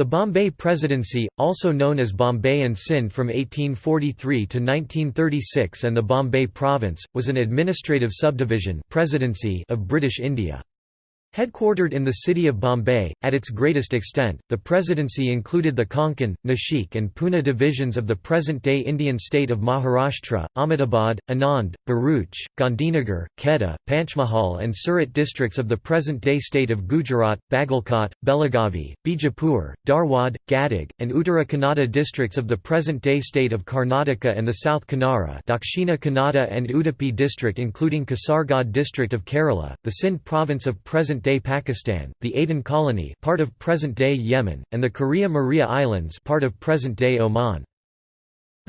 The Bombay Presidency, also known as Bombay and Sindh from 1843 to 1936 and the Bombay Province, was an administrative subdivision presidency of British India. Headquartered in the city of Bombay, at its greatest extent, the presidency included the Konkan, Nashik and Pune divisions of the present-day Indian state of Maharashtra, Ahmedabad, Anand, Bharuch, Gandhinagar, Kheda, Panchmahal and Surat districts of the present-day state of Gujarat, Bagalkot, Belagavi, Bijapur, Dharwad, Gadag, and Uttara Kannada districts of the present-day state of Karnataka and the South Kannada Dakshina Kannada and Udupi district including Kasaragod district of Kerala, the Sindh province of present present-day Pakistan, the Aden colony part of present-day Yemen, and the Kuria Muria Islands part of present-day Oman.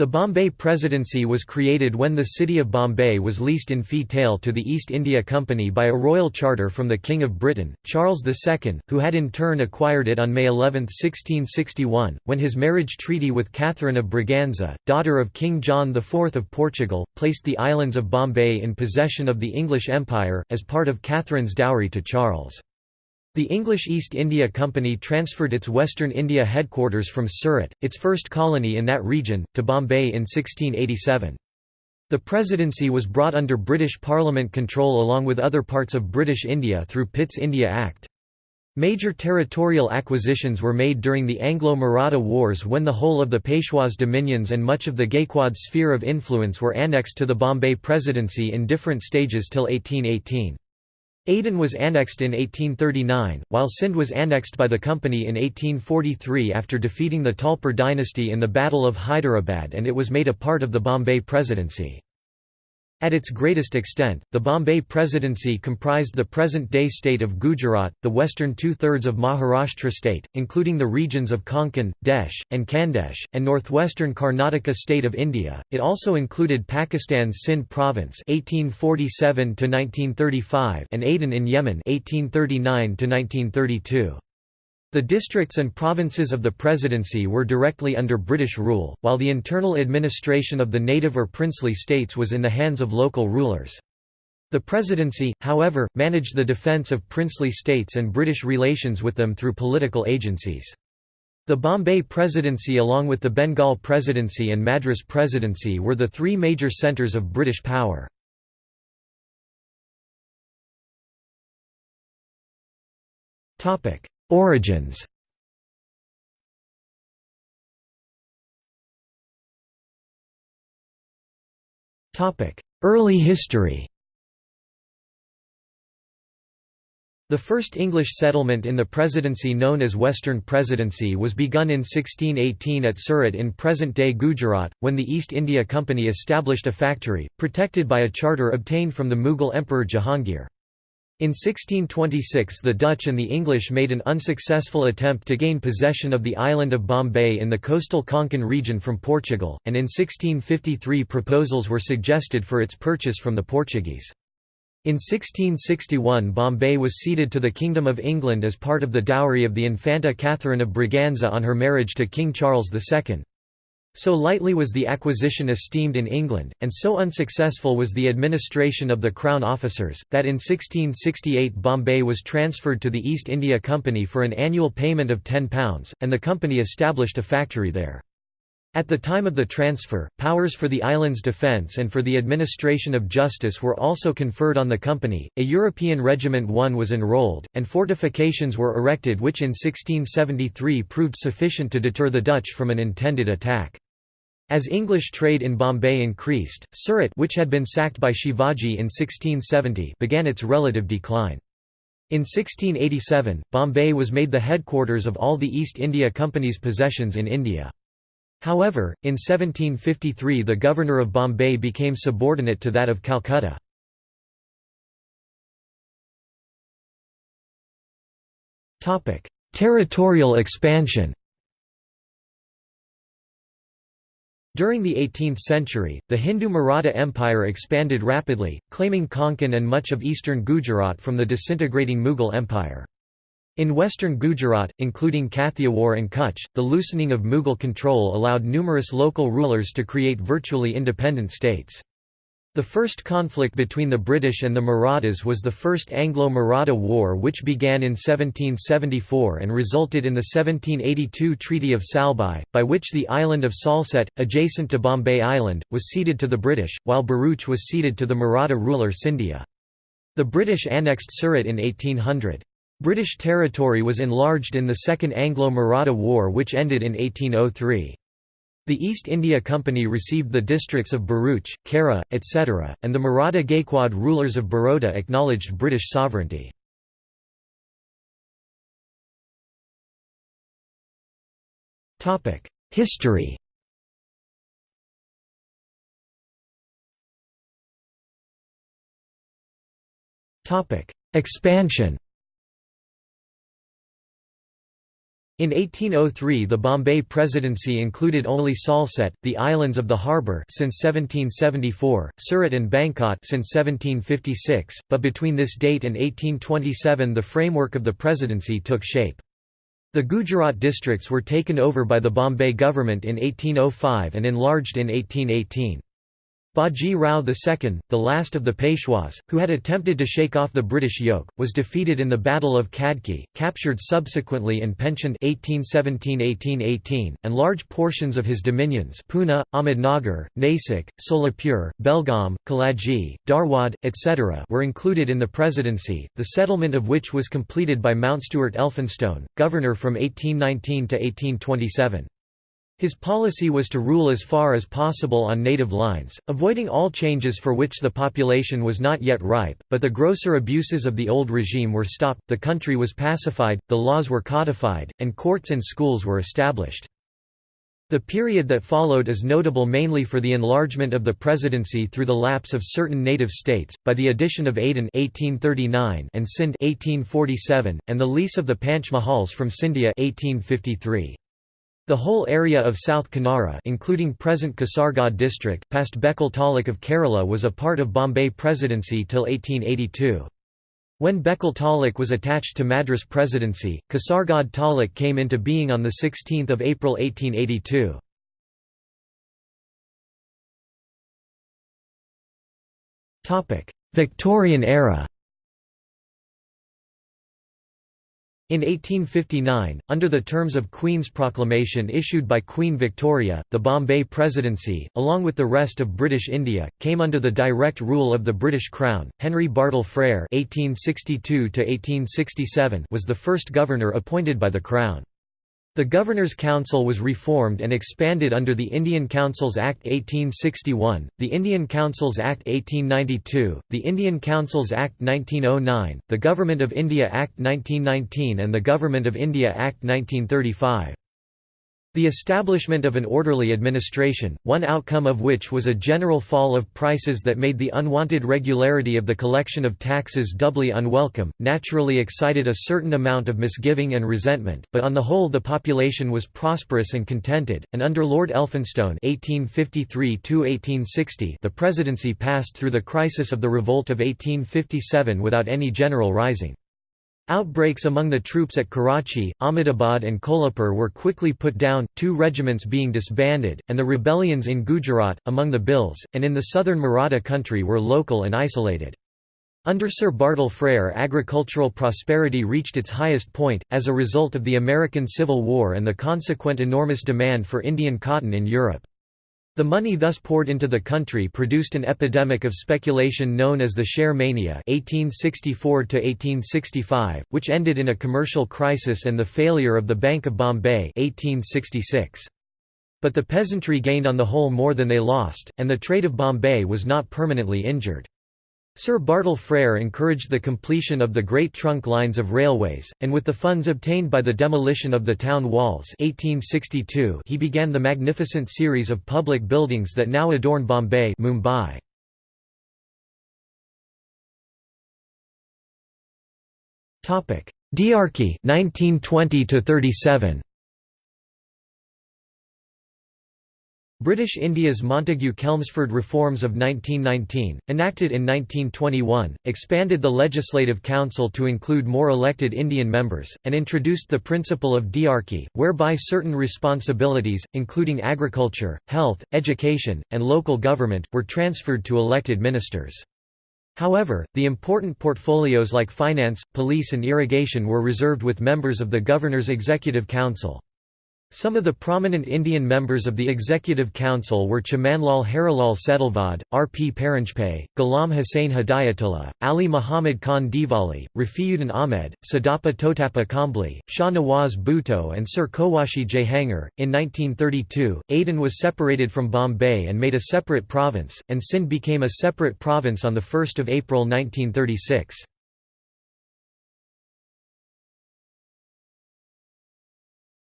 The Bombay Presidency was created when the city of Bombay was leased in fee tail to the East India Company by a royal charter from the King of Britain, Charles II, who had in turn acquired it on May 11, 1661, when his marriage treaty with Catherine of Braganza, daughter of King John IV of Portugal, placed the islands of Bombay in possession of the English Empire, as part of Catherine's dowry to Charles. The English East India Company transferred its Western India headquarters from Surat, its first colony in that region, to Bombay in 1687. The presidency was brought under British Parliament control along with other parts of British India through Pitt's India Act. Major territorial acquisitions were made during the Anglo-Maratha Wars when the whole of the Peshwa's dominions and much of the Gaikwad sphere of influence were annexed to the Bombay Presidency in different stages till 1818. Aden was annexed in 1839, while Sindh was annexed by the company in 1843 after defeating the Talpur dynasty in the Battle of Hyderabad and it was made a part of the Bombay Presidency. At its greatest extent, the Bombay Presidency comprised the present-day state of Gujarat, the western two-thirds of Maharashtra state, including the regions of Konkan, Desh, and Khandesh, and northwestern Karnataka state of India. It also included Pakistan's Sindh province (1847–1935) and Aden in Yemen (1839–1932). The districts and provinces of the presidency were directly under British rule, while the internal administration of the native or princely states was in the hands of local rulers. The presidency, however, managed the defence of princely states and British relations with them through political agencies. The Bombay Presidency along with the Bengal Presidency and Madras Presidency were the three major centres of British power. Origins. Early history. The first English settlement in the presidency known as Western Presidency was begun in 1618 at Surat in present-day Gujarat, when the East India Company established a factory, protected by a charter obtained from the Mughal Emperor Jahangir. In 1626 the Dutch and the English made an unsuccessful attempt to gain possession of the island of Bombay in the coastal Konkan region from Portugal, and in 1653 proposals were suggested for its purchase from the Portuguese. In 1661 Bombay was ceded to the Kingdom of England as part of the dowry of the Infanta Catherine of Braganza on her marriage to King Charles II. So lightly was the acquisition esteemed in England, and so unsuccessful was the administration of the Crown officers, that in 1668 Bombay was transferred to the East India Company for an annual payment of £10, and the company established a factory there. At the time of the transfer, powers for the island's defence and for the administration of justice were also conferred on the company. A European Regiment 1 was enrolled, and fortifications were erected which in 1673 proved sufficient to deter the Dutch from an intended attack. As English trade in Bombay increased, Surat which had been sacked by Shivaji in 1670 began its relative decline. In 1687, Bombay was made the headquarters of all the East India Company's possessions in India. However, in 1753 the governor of Bombay became subordinate to that of Calcutta. Territorial expansion During the 18th century, the Hindu Maratha Empire expanded rapidly, claiming Konkan and much of eastern Gujarat from the disintegrating Mughal Empire. In western Gujarat, including Kathiawar and Kutch, the loosening of Mughal control allowed numerous local rulers to create virtually independent states. The first conflict between the British and the Marathas was the First Anglo-Maratha War which began in 1774 and resulted in the 1782 Treaty of Salbai, by which the island of Salsette, adjacent to Bombay Island, was ceded to the British, while Bharuch was ceded to the Maratha ruler Scindia. The British annexed Surat in 1800. British territory was enlarged in the Second Anglo-Maratha War which ended in 1803. The East India Company received the districts of Bharuch, Kheda, etc., and the Maratha Gaikwad rulers of Baroda acknowledged British sovereignty. History Expansion In 1803 the Bombay Presidency included only Salsette, the islands of the harbour since 1774, Surat and Bankot since 1756, but between this date and 1827 the framework of the presidency took shape. The Gujarat districts were taken over by the Bombay government in 1805 and enlarged in 1818. Baji Rao II, the last of the Peshwas, who had attempted to shake off the British yoke, was defeated in the Battle of Khadki, captured subsequently and pensioned 1817–1818, and large portions of his dominions Pune, Ahmednagar, Nasik, Solapur, Belgaum, Kaladgi, Dharwad, etc. were included in the presidency, the settlement of which was completed by Mountstuart Elphinstone, governor from 1819 to 1827. His policy was to rule as far as possible on native lines, avoiding all changes for which the population was not yet ripe, but the grosser abuses of the old regime were stopped, the country was pacified, the laws were codified, and courts and schools were established. The period that followed is notable mainly for the enlargement of the presidency through the lapse of certain native states, by the addition of Aden 1839 and Sindh 1847, and the lease of the Panch Mahals from Scindia 1853. The whole area of South Kanara including present Kasaragod district past Bekal Taluk of Kerala was a part of Bombay Presidency till 1882. When Bekal Taluk was attached to Madras Presidency, Kasaragod Taluk came into being on 16 April 1882. Victorian era In 1859, under the terms of Queen's Proclamation issued by Queen Victoria, the Bombay Presidency, along with the rest of British India, came under the direct rule of the British Crown. Henry Bartle Frere (1862–1867) was the first governor appointed by the Crown. The Governor's Council was reformed and expanded under the Indian Councils Act 1861, the Indian Councils Act 1892, the Indian Councils Act 1909, the Government of India Act 1919 and the Government of India Act 1935. The establishment of an orderly administration, one outcome of which was a general fall of prices that made the unwanted regularity of the collection of taxes doubly unwelcome, naturally excited a certain amount of misgiving and resentment, but on the whole the population was prosperous and contented, and under Lord Elphinstone 1853 the presidency passed through the crisis of the revolt of 1857 without any general rising. Outbreaks among the troops at Karachi, Ahmedabad and Kolhapur were quickly put down, two regiments being disbanded, and the rebellions in Gujarat, among the Bhils, and in the southern Maratha country were local and isolated. Under Sir Bartle Frere agricultural prosperity reached its highest point, as a result of the American Civil War and the consequent enormous demand for Indian cotton in Europe. The money thus poured into the country produced an epidemic of speculation known as the share mania 1864 which ended in a commercial crisis and the failure of the Bank of Bombay 1866. But the peasantry gained on the whole more than they lost, and the trade of Bombay was not permanently injured. Sir Bartle Frere encouraged the completion of the great trunk lines of railways, and with the funds obtained by the demolition of the town walls 1862 he began the magnificent series of public buildings that now adorn Bombay Mumbai. Diarchy 1920 37 British India's Montagu-Chelmsford reforms of 1919, enacted in 1921, expanded the Legislative Council to include more elected Indian members, and introduced the principle of diarchy, whereby certain responsibilities, including agriculture, health, education, and local government, were transferred to elected ministers. However, the important portfolios like finance, police and irrigation were reserved with members of the Governor's Executive Council. Some of the prominent Indian members of the Executive Council were Chimanlal Harilal Setalvad, R. P. Paranjpe, Ghulam Hussain Hidayatullah, Ali Muhammad Khan Dehlavi, Rafiuddin Ahmed, Siddappa Totappa Kambli, Shah Nawaz Bhutto, and Sir Cowasji Jehangir. In 1932, Aden was separated from Bombay and made a separate province, and Sindh became a separate province on 1 April 1936.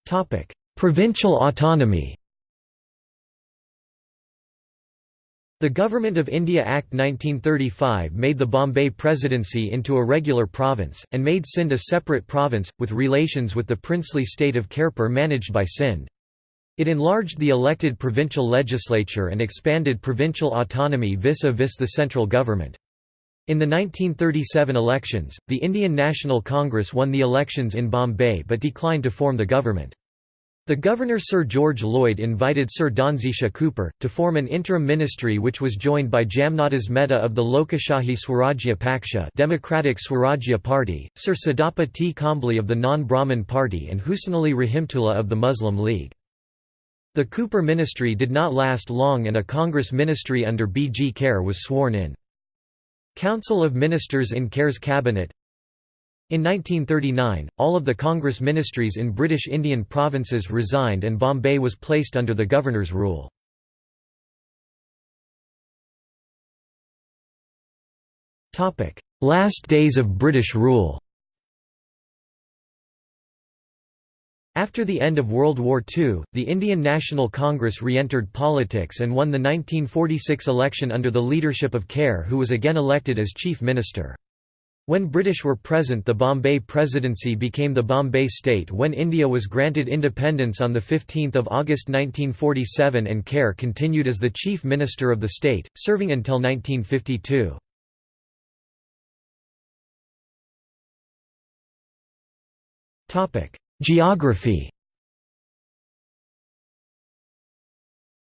Topic Provincial autonomy The Government of India Act 1935 made the Bombay Presidency into a regular province, and made Sindh a separate province, with relations with the princely state of Khairpur managed by Sindh. It enlarged the elected provincial legislature and expanded provincial autonomy vis-a-vis -vis the central government. In the 1937 elections, the Indian National Congress won the elections in Bombay but declined to form the government. The governor Sir George Lloyd invited Sir Dhanjisha Cooper, to form an interim ministry which was joined by Jamnadas Mehta of the Lokashahi Swarajya Paksha Democratic Swarajya Party, Sir Siddappa T. Kambli of the Non-Brahmin Party and Hussain-Ali Rahimtullah of the Muslim League. The Cooper ministry did not last long and a Congress ministry under B. G. Kher was sworn in. Council of Ministers in Kher's cabinet in 1939, all of the Congress ministries in British Indian provinces resigned and Bombay was placed under the governor's rule. Last days of British rule After the end of World War II, the Indian National Congress re-entered politics and won the 1946 election under the leadership of Kher who was again elected as chief minister. When British were present the Bombay Presidency became the Bombay State when India was granted independence on 15 August 1947 and Kher continued as the Chief Minister of the state, serving until 1952. Geography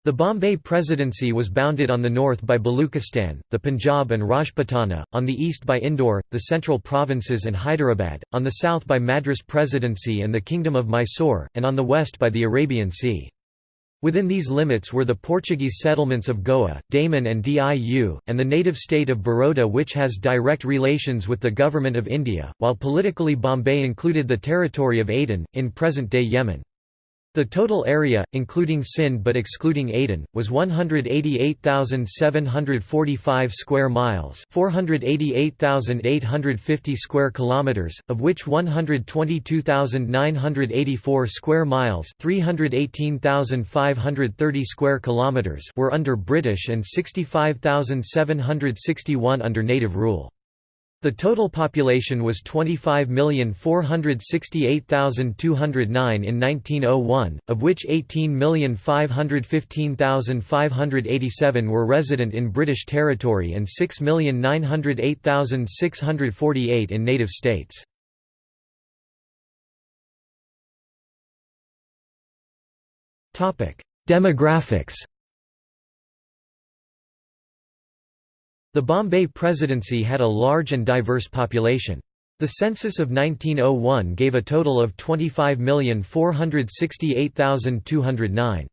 The Bombay Presidency was bounded on the north by Baluchistan, the Punjab and Rajputana, on the east by Indore, the central provinces and Hyderabad, on the south by Madras Presidency and the Kingdom of Mysore, and on the west by the Arabian Sea. Within these limits were the Portuguese settlements of Goa, Daman and Diu, and the native state of Baroda which has direct relations with the Government of India, while politically Bombay included the territory of Aden, in present-day Yemen. The total area, including Sindh but excluding Aden, was 188,745 square miles, 488,850 square kilometers, of which 122,984 square miles, 318,530 square kilometers were under British and 65,761 under native rule. The total population was 25,468,209 in 1901, of which 18,515,587 were resident in British territory and 6,908,648 in native states. Demographics The Bombay Presidency had a large and diverse population. The census of 1901 gave a total of 25,468,209.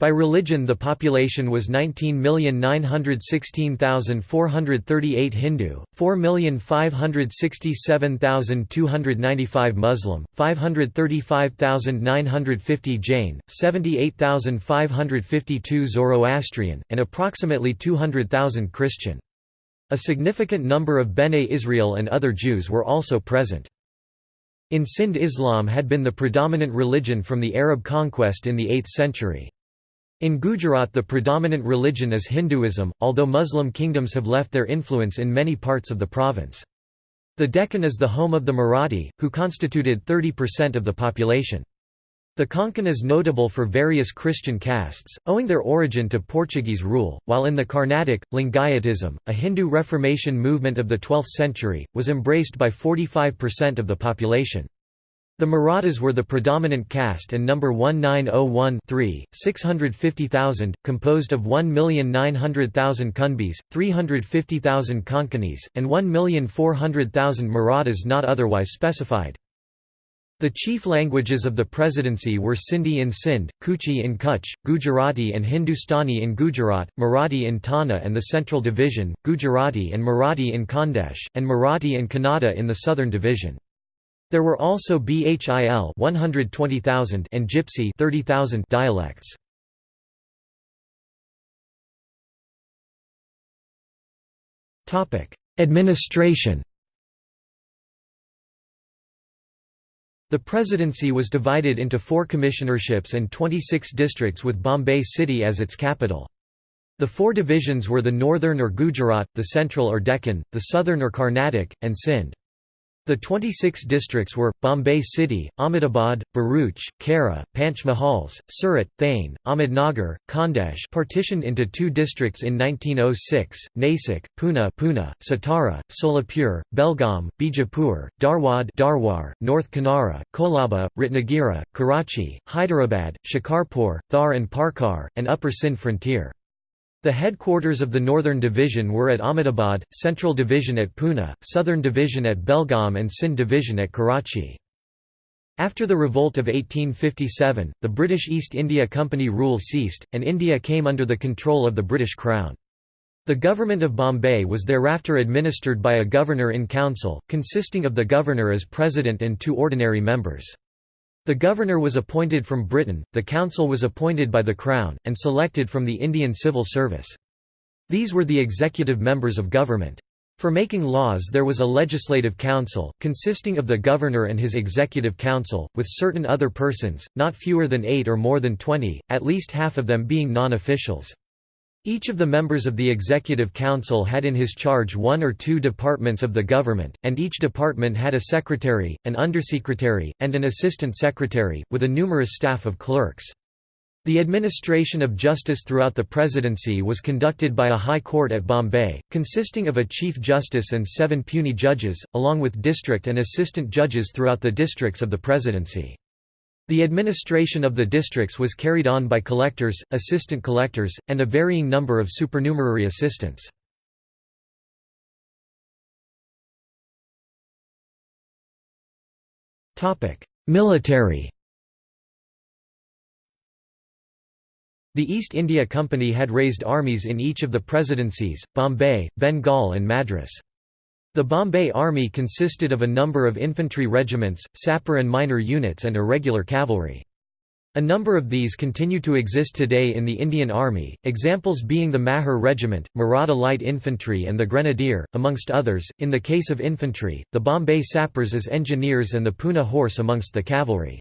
By religion the population was 19,916,438 Hindu, 4,567,295 Muslim, 535,950 Jain, 78,552 Zoroastrian, and approximately 200,000 Christian. A significant number of Bene Israel and other Jews were also present. In Sindh Islam had been the predominant religion from the Arab conquest in the 8th century. In Gujarat the predominant religion is Hinduism, although Muslim kingdoms have left their influence in many parts of the province. The Deccan is the home of the Marathi, who constituted 30% of the population. The Konkan is notable for various Christian castes, owing their origin to Portuguese rule, while in the Carnatic, Lingayatism, a Hindu Reformation movement of the 12th century, was embraced by 45% of the population. The Marathas were the predominant caste and number 1901 650,000, composed of 1,900,000 Kunbis, 350,000 Konkanis, and 1,400,000 Marathas not otherwise specified. The chief languages of the presidency were Sindhi in Sindh, Kutchi in Kutch, Gujarati and Hindustani in Gujarat, Marathi in Tana and the Central Division, Gujarati and Marathi in Khandesh, and Marathi and Kannada in the Southern Division. There were also Bhil 120,000 and Gypsy 30,000 dialects. Administration The presidency was divided into four commissionerships and 26 districts with Bombay city as its capital. The four divisions were the northern or Gujarat, the central or Deccan, the southern or Carnatic, and Sindh. The 26 districts were, Bombay City, Ahmedabad, Bharuch, Kaira, Panchmahals, Surat, Thane, Ahmednagar, Khandesh partitioned into two districts in 1906, Nasik, Pune, Pune Satara, Solapur, Belgaum, Bijapur, Dharwad Dharwar, North Kanara, Kolaba, Ratnagiri, Karachi, Hyderabad, Shikarpur, Thar and Parkar, and Upper Sindh frontier. The headquarters of the Northern Division were at Ahmedabad, Central Division at Pune, Southern Division at Belgaum and Sindh Division at Karachi. After the revolt of 1857, the British East India Company rule ceased, and India came under the control of the British Crown. The government of Bombay was thereafter administered by a governor-in-council, consisting of the governor as president and two ordinary members. The governor was appointed from Britain, the council was appointed by the Crown, and selected from the Indian Civil Service. These were the executive members of government. For making laws there was a legislative council, consisting of the governor and his executive council, with certain other persons, not fewer than eight or more than twenty, at least half of them being non-officials. Each of the members of the Executive Council had in his charge one or two departments of the government, and each department had a secretary, an undersecretary, and an assistant secretary, with a numerous staff of clerks. The administration of justice throughout the presidency was conducted by a high court at Bombay, consisting of a chief justice and seven puisne judges, along with district and assistant judges throughout the districts of the presidency. The administration of the districts was carried on by collectors, assistant collectors, and a varying number of supernumerary assistants. Military The East India Company had raised armies in each of the presidencies, Bombay, Bengal and Madras. The Bombay Army consisted of a number of infantry regiments, sapper and miner units and irregular cavalry. A number of these continue to exist today in the Indian Army, examples being the Mahar Regiment, Maratha Light Infantry and the Grenadier, amongst others. In the case of infantry, the Bombay Sappers as engineers and the Pune Horse amongst the cavalry.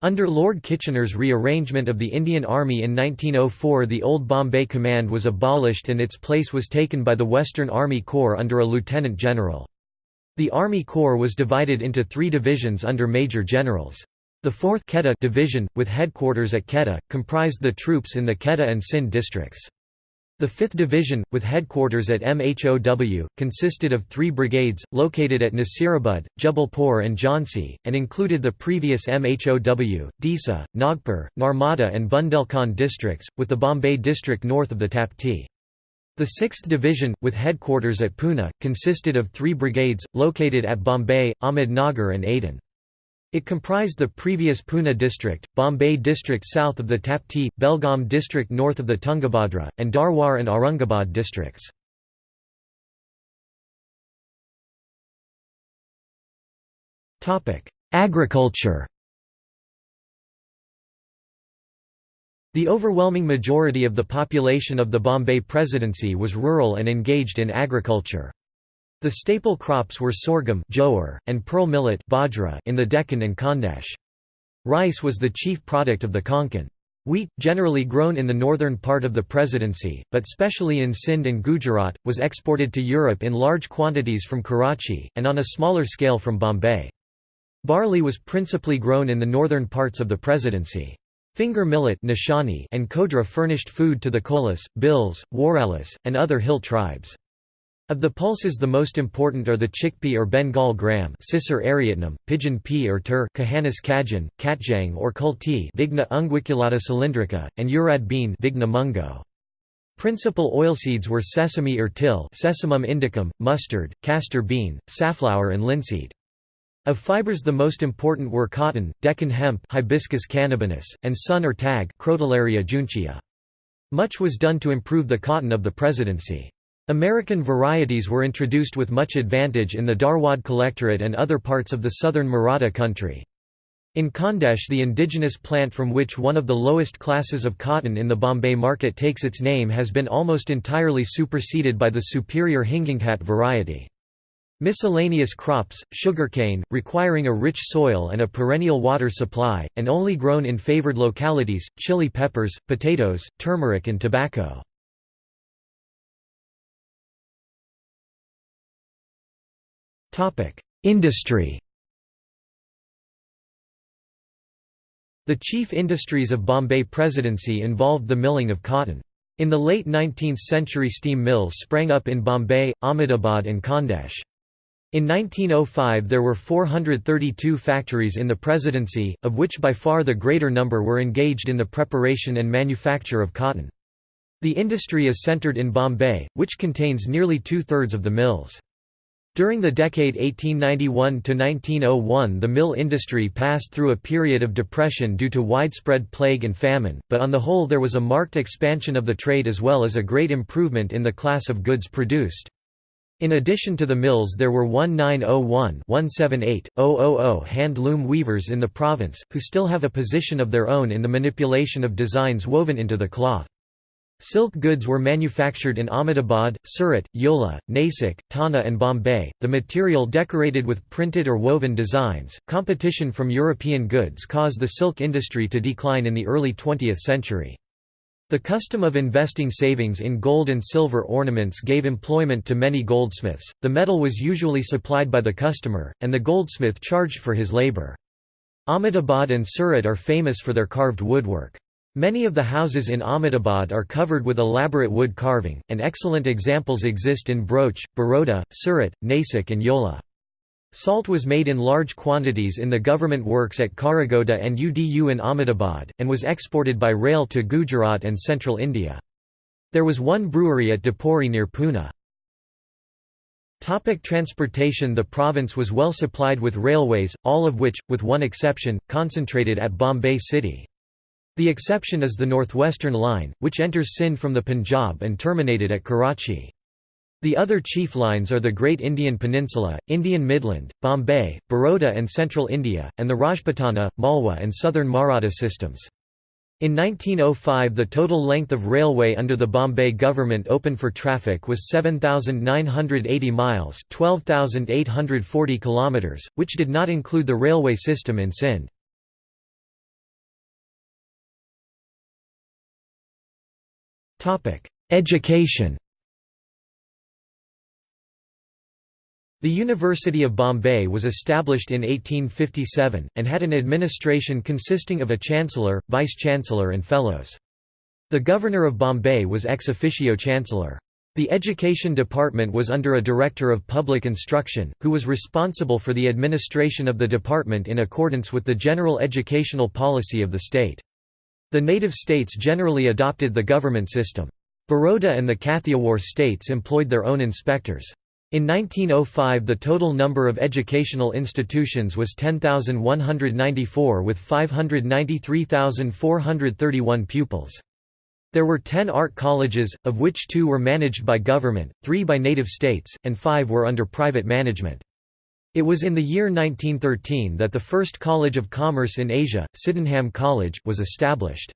Under Lord Kitchener's rearrangement of the Indian Army in 1904 the old Bombay Command was abolished and its place was taken by the Western Army Corps under a lieutenant general. The Army Corps was divided into three divisions under major generals. The 4th Quetta division, with headquarters at Quetta, comprised the troops in the Quetta and Sindh districts. The 5th Division, with headquarters at MHOW, consisted of three brigades, located at Nasirabad, Jubalpur and Jhansi, and included the previous MHOW, Disa, Nagpur, Narmada and Bundelkhand districts, with the Bombay district north of the Tapti. The 6th Division, with headquarters at Pune, consisted of three brigades, located at Bombay, Ahmednagar and Aden. It comprised the previous Pune district, Bombay district south of the Tapti, Belgaum district north of the Tungabhadra, and Dharwar and Aurangabad districts. Agriculture The overwhelming majority of the population of the Bombay Presidency was rural and engaged in agriculture. The staple crops were sorghum and pearl millet in the Deccan and Khandesh. Rice was the chief product of the Konkan. Wheat, generally grown in the northern part of the presidency, but specially in Sindh and Gujarat, was exported to Europe in large quantities from Karachi, and on a smaller scale from Bombay. Barley was principally grown in the northern parts of the presidency. Finger millet and kodra furnished food to the Kolas, Bhils, Waralis, and other hill tribes. Of the pulses the most important are the chickpea or Bengal gram Cicer arietinum, pigeon pea or tur Cajanus cajan, katjang or kulti Vigna unguiculata cylindrica, and urad bean Vigna mungo. Principal oilseeds were sesame or till Sesamum indicum, mustard, castor bean, safflower and linseed. Of fibers the most important were cotton, Deccan hemp Hibiscus cannabinus, and sunn or tag. Much was done to improve the cotton of the presidency. American varieties were introduced with much advantage in the Dharwad Collectorate and other parts of the southern Maratha country. In Khandesh the indigenous plant from which one of the lowest classes of cotton in the Bombay market takes its name has been almost entirely superseded by the superior Hinganghat variety. Miscellaneous crops, sugarcane, requiring a rich soil and a perennial water supply, and only grown in favored localities, chili peppers, potatoes, turmeric and tobacco. Industry The chief industries of Bombay Presidency involved the milling of cotton. In the late 19th century steam mills sprang up in Bombay, Ahmedabad and Khandesh. In 1905 there were 432 factories in the presidency, of which by far the greater number were engaged in the preparation and manufacture of cotton. The industry is centred in Bombay, which contains nearly two-thirds of the mills. During the decade 1891–1901 the mill industry passed through a period of depression due to widespread plague and famine, but on the whole there was a marked expansion of the trade as well as a great improvement in the class of goods produced. In addition to the mills there were 1901-178-000 hand-loom weavers in the province, who still have a position of their own in the manipulation of designs woven into the cloth. Silk goods were manufactured in Ahmedabad, Surat, Yeola, Nasik, Tana, and Bombay, the material decorated with printed or woven designs. Competition from European goods caused the silk industry to decline in the early 20th century. The custom of investing savings in gold and silver ornaments gave employment to many goldsmiths. The metal was usually supplied by the customer, and the goldsmith charged for his labor. Ahmedabad and Surat are famous for their carved woodwork. Many of the houses in Ahmedabad are covered with elaborate wood carving, and excellent examples exist in Broach, Baroda, Surat, Nasik and Yeola. Salt was made in large quantities in the government works at Kharaghoda and Udu in Ahmedabad, and was exported by rail to Gujarat and central India. There was one brewery at Dapuri near Pune. Topic transportation The province was well supplied with railways, all of which, with one exception, concentrated at Bombay city. The exception is the Northwestern Line, which enters Sindh from the Punjab and terminated at Karachi. The other chief lines are the Great Indian Peninsula, Indian Midland, Bombay, Baroda and Central India, and the Rajputana, Malwa and Southern Maratha systems. In 1905 the total length of railway under the Bombay government open for traffic was 7,980 miles 12,840 kilometers, which did not include the railway system in Sindh. Education The University of Bombay was established in 1857, and had an administration consisting of a chancellor, vice-chancellor and fellows. The governor of Bombay was ex officio chancellor. The education department was under a director of public instruction, who was responsible for the administration of the department in accordance with the general educational policy of the state. The native states generally adopted the government system. Baroda and the Kathiawar states employed their own inspectors. In 1905 the total number of educational institutions was 10,194 with 593,431 pupils. There were 10 art colleges, of which two were managed by government, three by native states, and five were under private management. It was in the year 1913 that the first College of Commerce in Asia, Sydenham College, was established.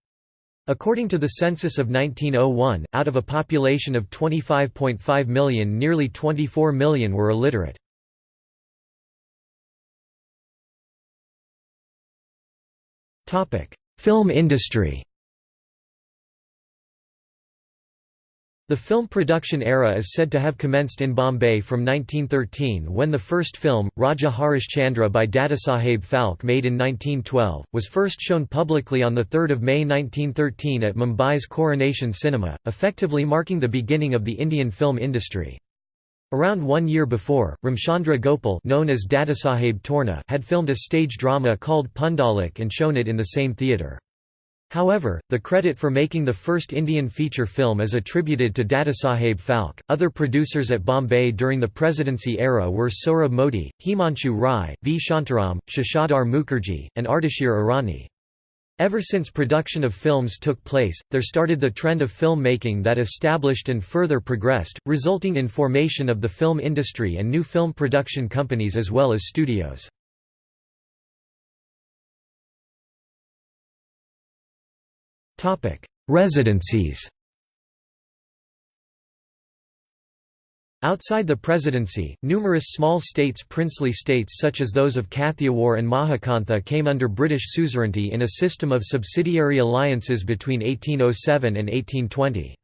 According to the census of 1901, out of a population of 25.5 million nearly 24 million were illiterate. Film industry The film production era is said to have commenced in Bombay from 1913 when the first film, Raja Harishchandra by Dadasaheb Phalke made in 1912, was first shown publicly on 3 May 1913 at Mumbai's Coronation Cinema, effectively marking the beginning of the Indian film industry. Around one year before, Ramchandra Gopal known as Dadasaheb Torne had filmed a stage drama called Pundalik and shown it in the same theatre. However, the credit for making the first Indian feature film is attributed to Dadasaheb Phalke. Other producers at Bombay during the presidency era were Sohrab Modi, Himanshu Rai, V. Shantaram, Shashadhar Mukherjee, and Ardeshir Irani. Ever since production of films took place, there started the trend of film making that established and further progressed, resulting in formation of the film industry and new film production companies as well as studios. Residencies Outside the presidency, numerous small states princely states such as those of Kathiawar and Mahakantha came under British suzerainty in a system of subsidiary alliances between 1807 and 1820.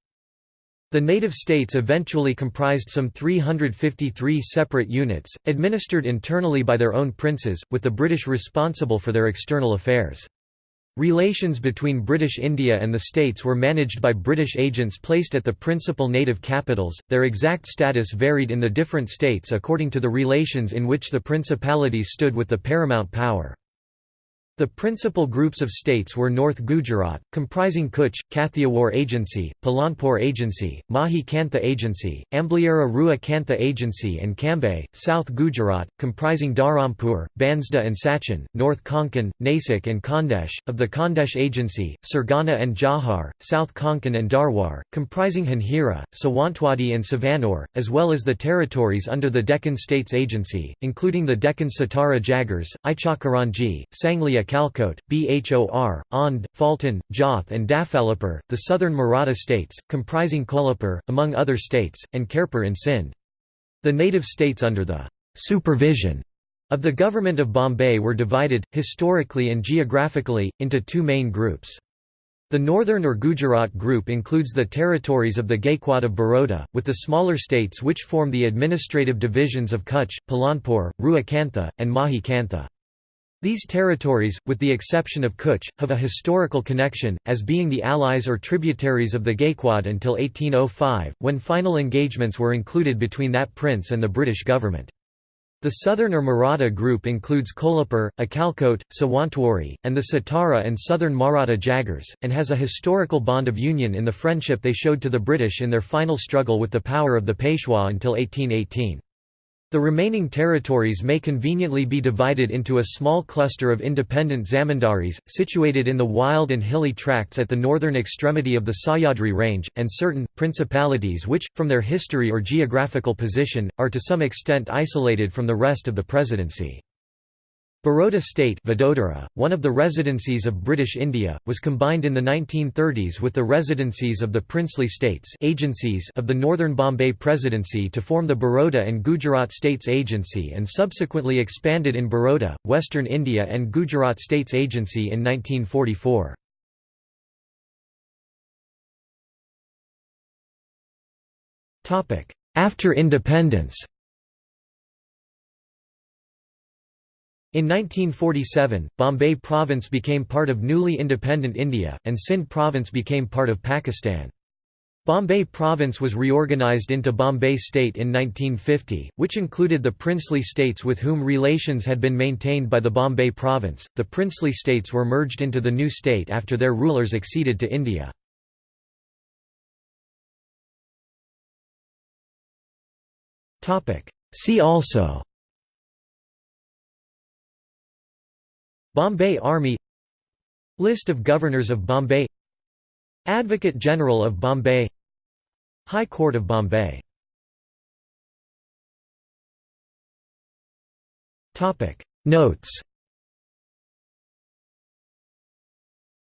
The native states eventually comprised some 353 separate units, administered internally by their own princes, with the British responsible for their external affairs. Relations between British India and the states were managed by British agents placed at the principal native capitals. Their exact status varied in the different states according to the relations in which the principalities stood with the paramount power. The principal groups of states were North Gujarat, comprising Kutch, Kathiawar Agency, Palanpur Agency, Mahi Kantha Agency, Ambliara Rua Kantha Agency and Cambay, South Gujarat, comprising Dharampur, Bansda and Sachin, North Konkan, Nasik and Khandesh, of the Khandesh Agency, Surgana and Jauhar, South Konkan and Dharwar, comprising Hanhira, Sawantwadi and Savanur, as well as the territories under the Deccan States Agency, including the Deccan Satara Jagirs, Ichakaranji, Sanglia Sialkot, Bhor, Aundh, Phaltan, Jath and Dafalipur, the southern Maratha states, comprising Kolhapur, among other states, and Khairpur in Sindh. The native states under the supervision of the government of Bombay were divided, historically and geographically, into two main groups. The northern or Gujarat group includes the territories of the Gaikwad of Baroda, with the smaller states which form the administrative divisions of Kutch, Palanpur, Ruakantha, and Mahi Kantha. These territories, with the exception of Kutch, have a historical connection, as being the allies or tributaries of the Gaikwad until 1805, when final engagements were included between that prince and the British government. The southern or Maratha group includes Kolhapur, Akalkot, Sawantwadi, and the Satara and southern Maratha Jagirs, and has a historical bond of union in the friendship they showed to the British in their final struggle with the power of the Peshwa until 1818. The remaining territories may conveniently be divided into a small cluster of independent zamindaris, situated in the wild and hilly tracts at the northern extremity of the Sahyadri range, and certain, principalities which, from their history or geographical position, are to some extent isolated from the rest of the presidency. Baroda State Vadodara, one of the residencies of British India, was combined in the 1930s with the residencies of the princely states agencies of the Northern Bombay Presidency to form the Baroda and Gujarat States Agency and subsequently expanded in Baroda, Western India and Gujarat States Agency in 1944. After independence In 1947, Bombay Province became part of newly independent India, and Sindh Province became part of Pakistan. Bombay Province was reorganised into Bombay State in 1950, which included the princely states with whom relations had been maintained by the Bombay Province. The princely states were merged into the new state after their rulers acceded to India. See also Bombay Army List of Governors of Bombay Advocate General of Bombay High Court of Bombay Notes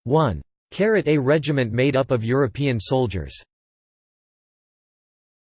1. Carat A regiment made up of European soldiers